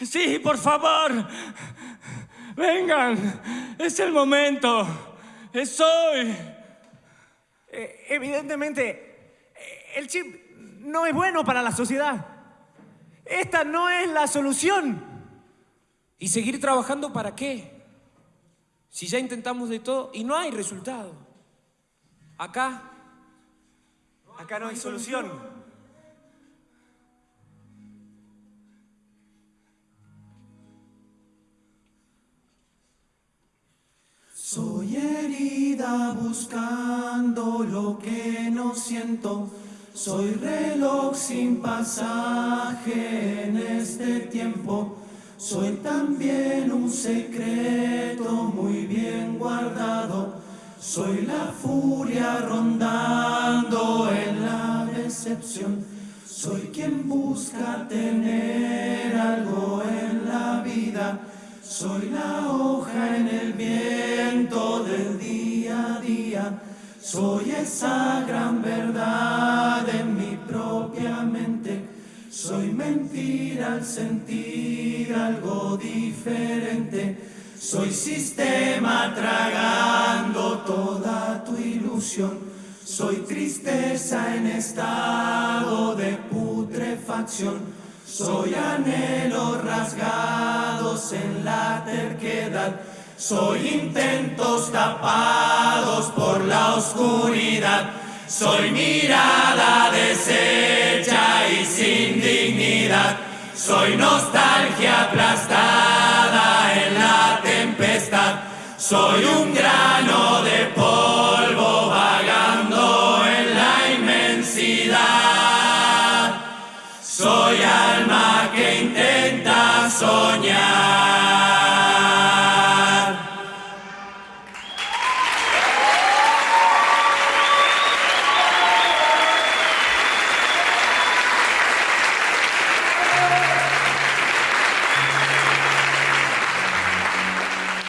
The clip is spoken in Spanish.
Sí, por favor. Vengan. Es el momento. Es hoy. Eh, evidentemente, el chip no es bueno para la sociedad. Esta no es la solución. ¿Y seguir trabajando para qué? Si ya intentamos de todo y no hay resultado. Acá Acá no hay solución. Soy herida buscando lo que no siento. Soy reloj sin pasaje en este tiempo. Soy también un secreto muy bien guardado. Soy la furia rondando en la decepción. Soy quien busca tener algo en la vida. Soy la hoja en el viento Soy esa gran verdad en mi propia mente. Soy mentira al sentir algo diferente. Soy sistema tragando toda tu ilusión. Soy tristeza en estado de putrefacción. Soy anhelos rasgados en la terquedad. Soy intentos tapados por la oscuridad. Soy mirada deshecha y sin dignidad. Soy nostalgia aplastada en la tempestad. Soy un grano de polvo vagando en la inmensidad. Soy alma que intenta soñar.